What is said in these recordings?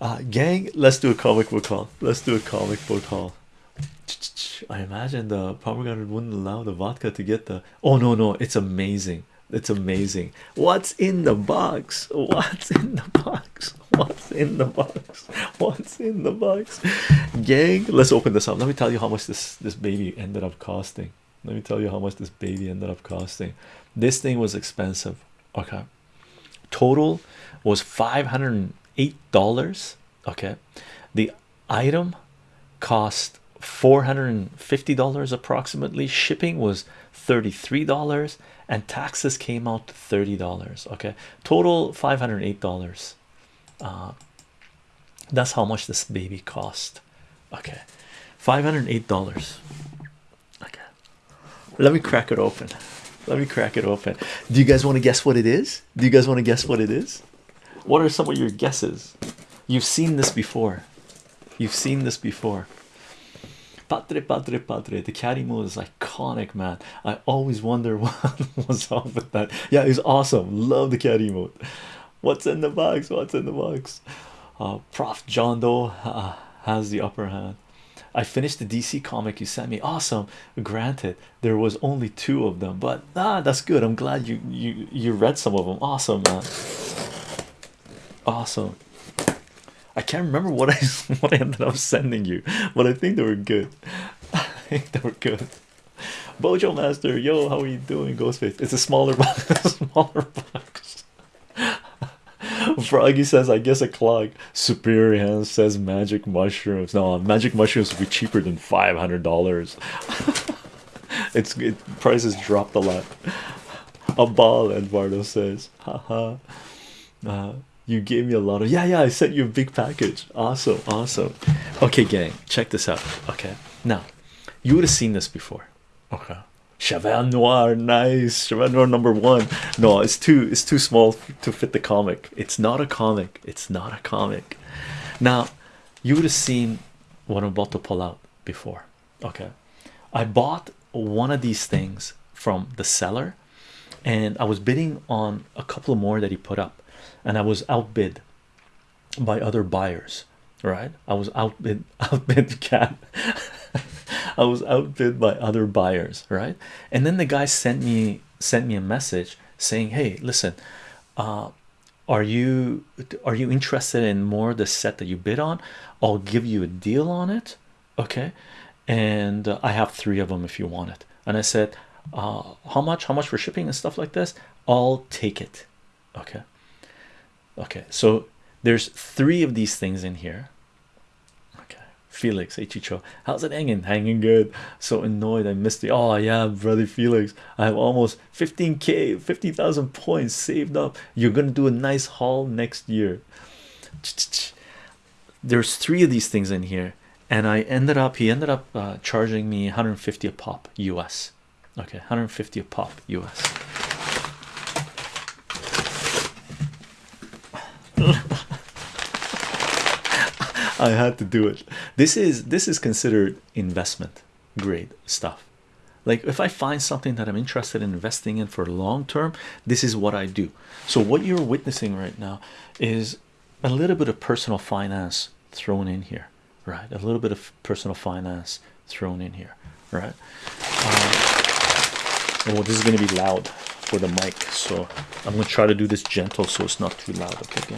uh, gang let's do a comic book haul. Let's do a comic book haul. I imagine the pomegranate wouldn't allow the vodka to get the oh no no it's amazing. It's amazing. What's in the box? What's in the box? What's in the box? What's in the box? Gang let's open this up. Let me tell you how much this this baby ended up costing. Let me tell you how much this baby ended up costing. This thing was expensive. Okay. Total was 508 dollars? Okay. The item cost 450 dollars approximately. Shipping was 33 dollars and taxes came out to 30 dollars. Okay. Total 508 dollars. Uh, that's how much this baby cost. Okay. 508 dollars. Okay. Let me crack it open. Let me crack it open. Do you guys want to guess what it is? Do you guys want to guess what it is what are some of your guesses you've seen this before you've seen this before Padre, padre, padre. The cat emote is iconic, man. I always wonder what was up with that. Yeah, it's awesome. Love the cat emote. What's in the box? What's in the box? Uh, Prof. John Doe uh, has the upper hand. I finished the DC comic you sent me. Awesome. Granted, there was only two of them, but ah, that's good. I'm glad you you you read some of them. Awesome, man. Awesome. I can't remember what I what I ended up sending you, but I think they were good. I think they were good. Bojo Master, yo, how are you doing? Ghostface. It's a smaller box, smaller box. Froggy says, I guess a clock. Superior Hand says magic mushrooms. No, magic mushrooms would be cheaper than five hundred dollars. it's it prices dropped a lot. A ball, Eduardo says, haha. Uh, you gave me a lot of yeah, yeah. I sent you a big package. Awesome, awesome. Okay, gang, check this out. Okay, now you would have seen this before. Okay, Cheval Noir, nice. Cheval Noir number one. No, it's too it's too small to fit the comic. It's not a comic. It's not a comic. Now you would have seen what I'm about to pull out before. Okay, I bought one of these things from the seller, and I was bidding on a couple more that he put up and I was outbid by other buyers right? I was outbid outbid cat. I was outbid by other buyers right? And then the guy sent me sent me a message saying hey listen uh are you are you interested in more the set that you bid on? I'll give you a deal on it okay? And uh, I have three of them if you want it. And I said uh how much how much for shipping and stuff like this? I'll take it okay okay so there's three of these things in here. Okay felix Chicho, how's it hanging? Hanging good. So annoyed i missed the oh yeah brother felix. I have almost 15k 50,000 points saved up. You're gonna do a nice haul next year. There's three of these things in here and i ended up he ended up uh, charging me 150 a pop us okay 150 a pop us I had to do it. This is this is considered investment grade stuff. Like if I find something that I'm interested in investing in for long term, this is what I do. So what you're witnessing right now is a little bit of personal finance thrown in here, right? A little bit of personal finance thrown in here, right? Um, oh, this is going to be loud for the mic, so I'm going to try to do this gentle so it's not too loud. Okay.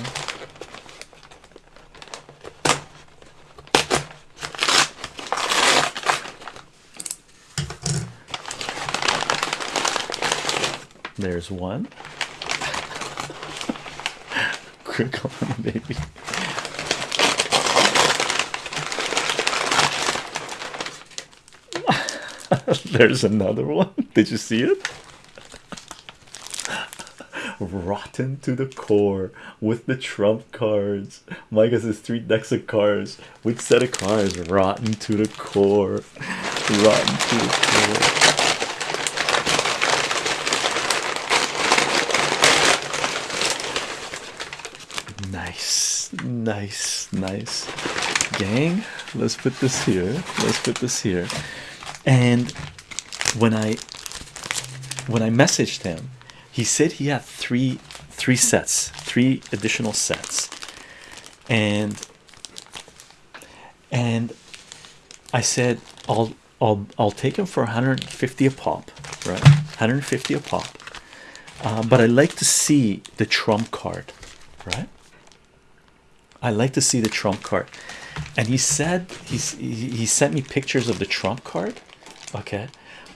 There's one. Quick on, baby. There's another one. Did you see it? Rotten to the core with the trump cards. Micah says three decks of cards. Which set of cards? Rotten to the core. Rotten to the core. Nice, nice, nice. Gang, let's put this here. Let's put this here. And when I when I messaged him, he said he had three three sets, three additional sets. and and I said I'll I'll I'll take them for 150 a pop, right? 150 a pop. Uh, but I like to see the trump card, right? I like to see the trump card, and he said he's he, he sent me pictures of the trump card. Okay,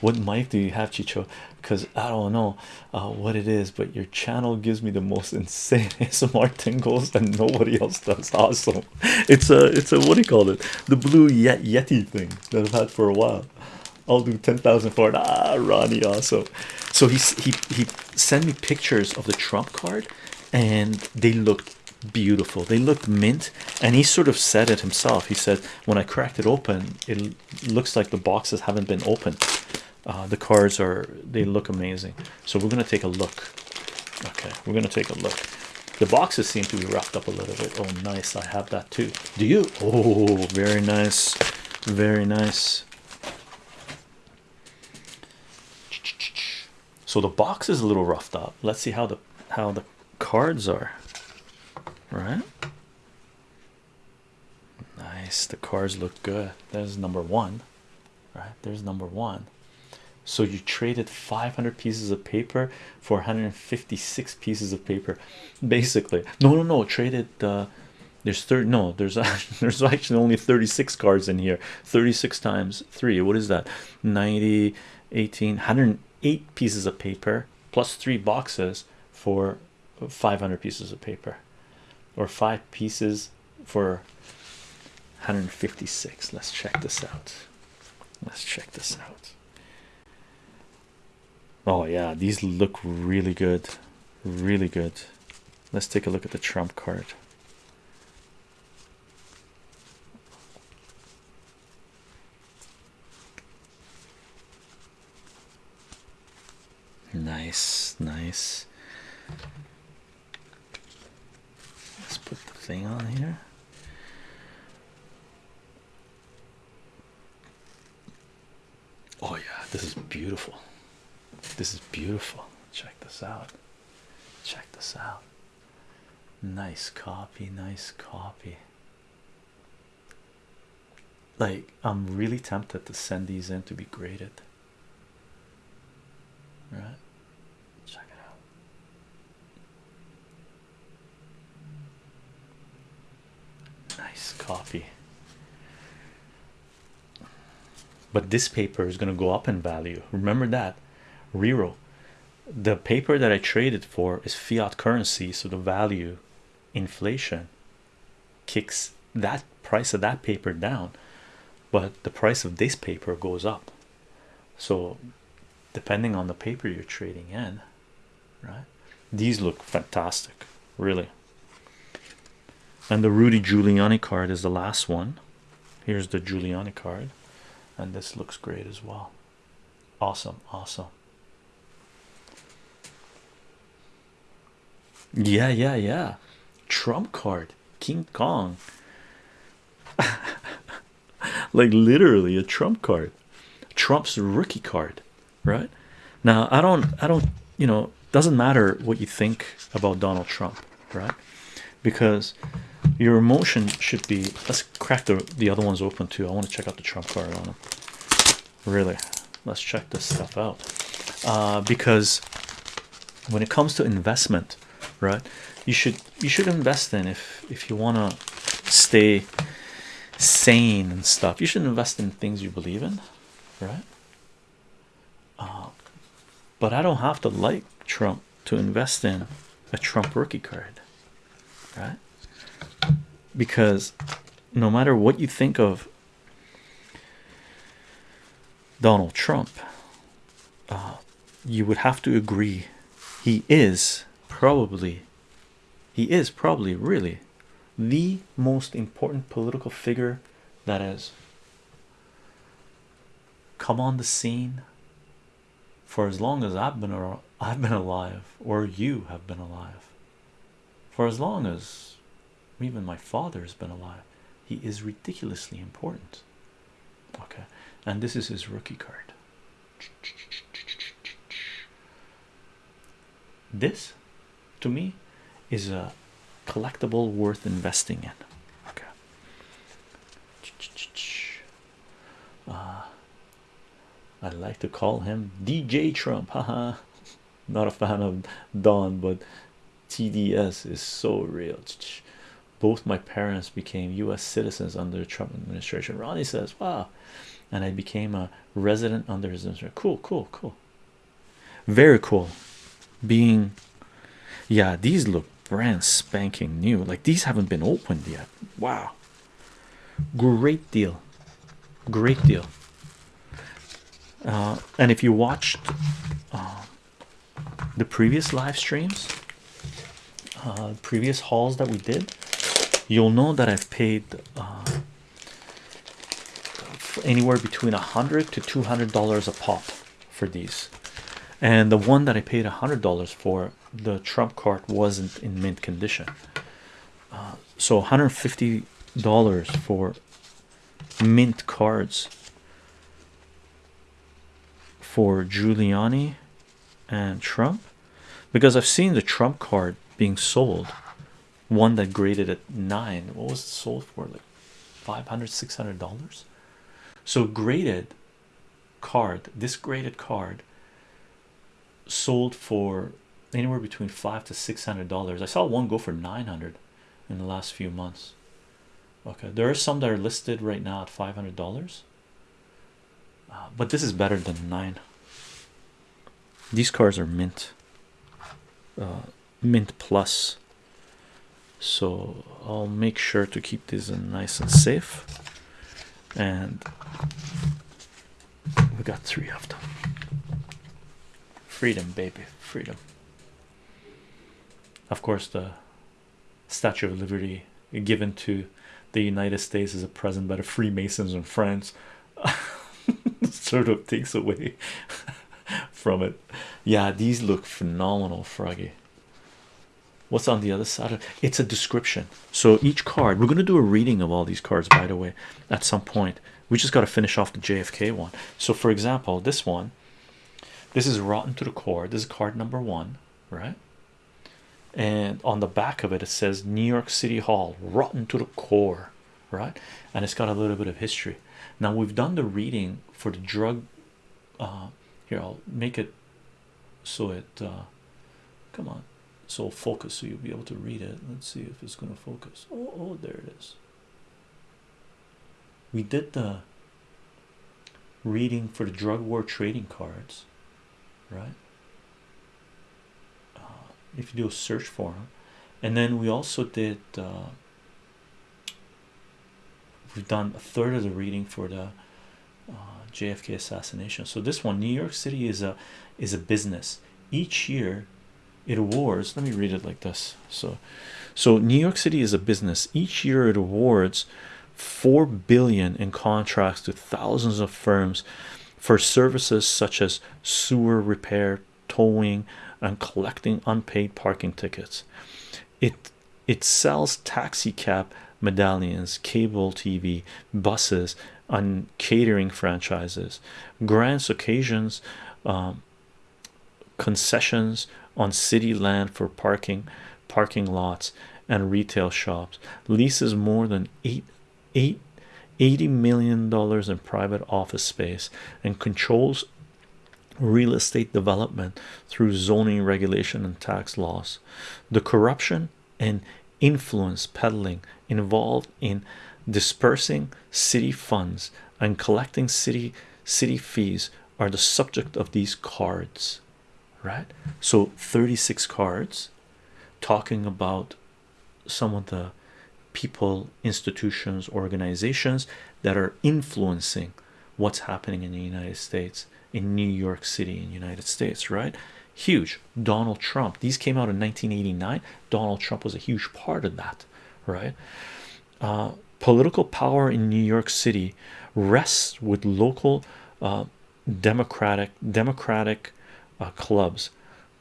what mic do you have, Chicho? Because I don't know uh, what it is, but your channel gives me the most insane smart tingles, and nobody else does. Awesome! It's a it's a what do you call it? The blue Yet Yeti thing that I've had for a while. I'll do 10,000 for it. Ah, Ronnie, also. So he he he sent me pictures of the trump card, and they looked beautiful. They looked mint, and he sort of said it himself. He said, "When I cracked it open, it looks like the boxes haven't been opened. Uh, the cards are they look amazing." So we're gonna take a look. Okay, we're gonna take a look. The boxes seem to be wrapped up a little bit. Oh, nice! I have that too. Do you? Oh, very nice, very nice. So the box is a little roughed up. Let's see how the how the cards are. Right? Nice. The cards look good. There's number one. Right? There's number one. So you traded 500 pieces of paper for 156 pieces of paper, basically. No, no, no. Traded. Uh, there's third. No, there's there's actually only 36 cards in here. 36 times three. What is that? 90, 18, 100 eight pieces of paper plus three boxes for 500 pieces of paper or five pieces for 156 let's check this out let's check this out oh yeah these look really good really good let's take a look at the trump card Nice, nice. Let's put the thing on here. Oh, yeah, this is beautiful. This is beautiful. Check this out. Check this out. Nice copy, nice copy. Like, I'm really tempted to send these in to be graded. Right? Check it out. Nice copy. But this paper is going to go up in value. Remember that. Rero. The paper that I traded for is fiat currency, so the value inflation kicks that price of that paper down, but the price of this paper goes up. So depending on the paper you're trading in right these look fantastic really and the Rudy Giuliani card is the last one here's the Giuliani card and this looks great as well awesome awesome yeah yeah yeah. Trump card. King Kong. Like literally a Trump card. Trump's rookie card right? Now i don't i don't you know doesn't matter what you think about donald trump right? Because your emotion should be let's crack the the other ones open too. I want to check out the trump card on them really let's check this stuff out. Uh, because when it comes to investment right? You should you should invest in if if you want to stay sane and stuff. You should invest in things you believe in right? Uh, but I don't have to like Trump to invest in a Trump rookie card, right? Because no matter what you think of Donald Trump, uh, you would have to agree he is probably he is probably really the most important political figure that has come on the scene for as long as I've been around, I've been alive or you have been alive. For as long as even my father has been alive he is ridiculously important. Okay and this is his rookie card. This to me is a collectible worth investing in. Okay. Uh, I like to call him DJ Trump. Haha. Not a fan of Don, but TDS is so real. Both my parents became U.S. citizens under the Trump administration. Ronnie says, "Wow," and I became a resident under his administration. Cool, cool, cool. Very cool. Being, yeah, these look brand spanking new. Like these haven't been opened yet. Wow, great deal, great deal. Uh, and if you watched uh, the previous live streams, uh, previous hauls that we did, you'll know that I've paid uh, anywhere between a hundred to two hundred dollars a pop for these. And the one that I paid a hundred dollars for, the Trump card wasn't in mint condition. Uh, so 150 dollars for mint cards for Giuliani and Trump? Because I've seen the Trump card being sold one that graded at nine. What was it sold for? Like 500 600 dollars? So graded card this graded card sold for anywhere between five to six hundred dollars. I saw one go for 900 in the last few months. Okay there are some that are listed right now at 500 dollars. Uh, but this is better than nine. These cars are mint uh, mint plus. So I'll make sure to keep these in nice and safe. And we got three of them. Freedom baby freedom of course the statue of liberty given to the united states as a present by the freemasons in france sort of takes away from it. Yeah these look phenomenal froggy. What's on the other side of it's a description. So each card we're going to do a reading of all these cards by the way at some point. We just got to finish off the jfk one. So for example this one this is rotten to the core. This is card number one right and on the back of it it says new york city hall rotten to the core right? And it's got a little bit of history. Now we've done the reading for the drug uh here i'll make it so it uh come on. So focus so you'll be able to read it. Let's see if it's going to focus. Oh, oh there it is. We did the reading for the drug war trading cards right if you do a search for them and then we also did uh, we've done a third of the reading for the uh, JFK assassination. So this one New York City is a is a business. Each year it awards let me read it like this. So so New York City is a business. Each year it awards 4 billion in contracts to thousands of firms for services such as sewer repair towing and collecting unpaid parking tickets. It it sells taxi cab medallions cable tv buses and catering franchises grants occasions um, concessions on city land for parking parking lots and retail shops. Leases more than eight eight 80 million dollars in private office space and controls real estate development through zoning regulation and tax laws. The corruption and influence peddling involved in dispersing city funds and collecting city city fees are the subject of these cards right? So 36 cards talking about some of the people institutions organizations that are influencing what's happening in the United States in New York City in United States right? Huge. Donald Trump. These came out in 1989 Donald Trump was a huge part of that right? Uh, political power in New York City rests with local uh, democratic democratic uh, clubs.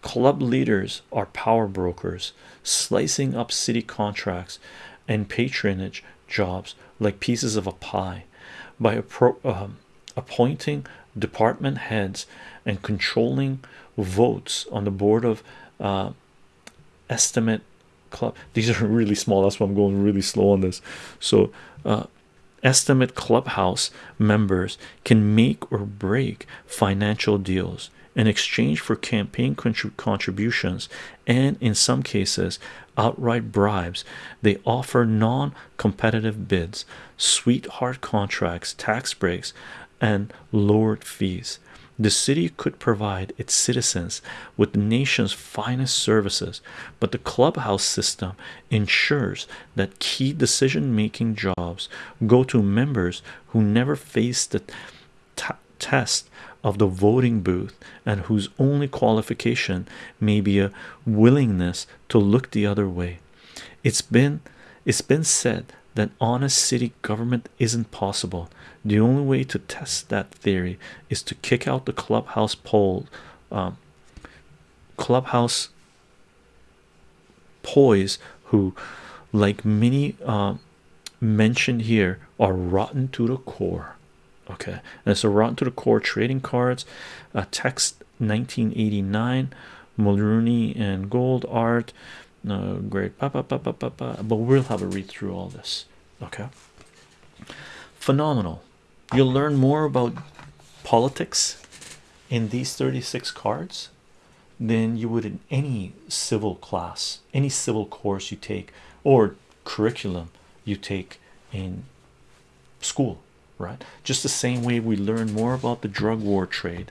Club leaders are power brokers slicing up city contracts and patronage jobs like pieces of a pie by um, appointing department heads and controlling votes on the board of uh, estimate club. These are really small. That's why i'm going really slow on this. So uh, estimate clubhouse members can make or break financial deals in exchange for campaign contributions and in some cases outright bribes. They offer non-competitive bids sweetheart contracts tax breaks and lowered fees. The city could provide its citizens with the nation's finest services but the clubhouse system ensures that key decision-making jobs go to members who never face the test of the voting booth and whose only qualification may be a willingness to look the other way. It's been it's been said that honest city government isn't possible the only way to test that theory is to kick out the clubhouse poll um, clubhouse poise who like many uh, mentioned here are rotten to the core okay? And so rotten to the core trading cards uh, text 1989 Mulrooney and gold art no great but we'll have a read through all this okay? Phenomenal you'll learn more about politics in these 36 cards than you would in any civil class any civil course you take or curriculum you take in school right? Just the same way we learn more about the drug war trade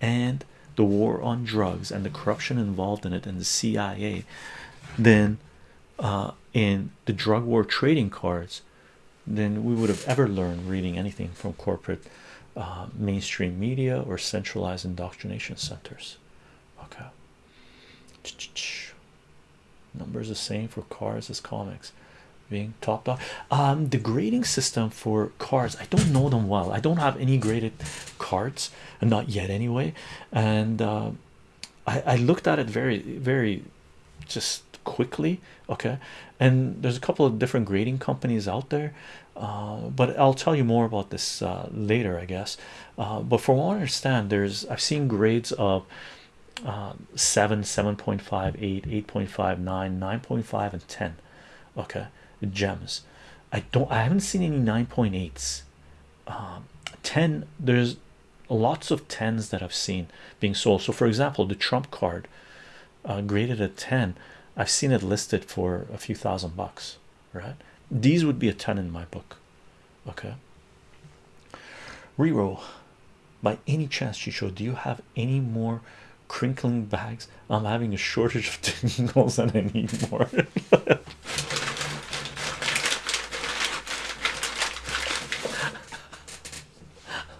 and the war on drugs and the corruption involved in it and the CIA than uh, in the drug war trading cards than we would have ever learned reading anything from corporate uh, mainstream media or centralized indoctrination centers. Okay. Numbers the same for cars as comics being topped off. Um the grading system for cards i don't know them well. I don't have any graded cards and not yet anyway. And uh, I, I looked at it very very just quickly okay? And there's a couple of different grading companies out there uh, but I'll tell you more about this uh, later I guess. Uh, but from what I understand there's I've seen grades of uh, 7 7.5 8 8.5 9 9.5 and 10 okay? Gems. I don't I haven't seen any 9.8s um, 10 there's lots of 10s that I've seen being sold. So for example the Trump card uh, graded at 10 I've seen it listed for a few thousand bucks right? These would be a ton in my book okay? Reroll. By any chance Chicho do you have any more crinkling bags? I'm having a shortage of tingles and I need more.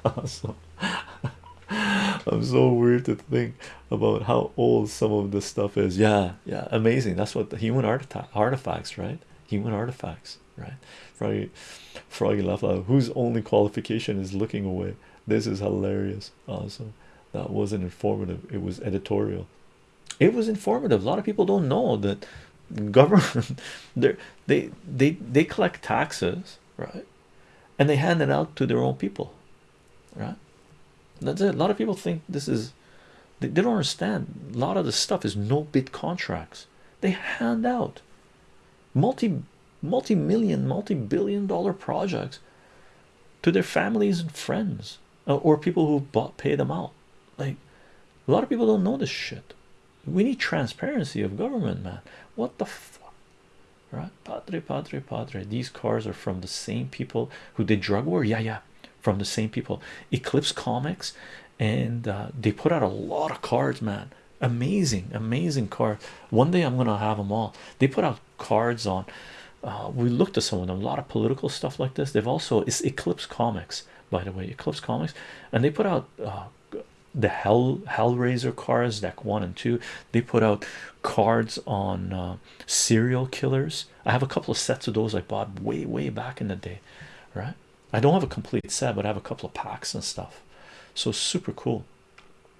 Awesome I'm so weird to think about how old some of this stuff is. Yeah yeah amazing. That's what the human artifacts right? Human artifacts right? Froggy froggy out whose only qualification is looking away. This is hilarious awesome that wasn't informative. It was editorial. It was informative. A lot of people don't know that government they they they they collect taxes right? And they hand it out to their own people right? That's it. A lot of people think this is they, they don't understand. A lot of the stuff is no bid contracts. They hand out multi multi-million multi-billion dollar projects to their families and friends uh, or people who bought pay them out. Like a lot of people don't know this shit. We need transparency of government man. What the fuck right? Padre padre padre these cars are from the same people who did drug war? Yeah yeah from the same people. Eclipse comics and uh, they put out a lot of cards man. Amazing amazing card one day i'm gonna have them all. They put out cards on uh, we looked at some of them a lot of political stuff like this. They've also it's eclipse comics by the way eclipse comics. And they put out uh, the hell hellraiser cards deck one and two. They put out cards on uh, serial killers. I have a couple of sets of those i bought way way back in the day right? I don't have a complete set but i have a couple of packs and stuff so super cool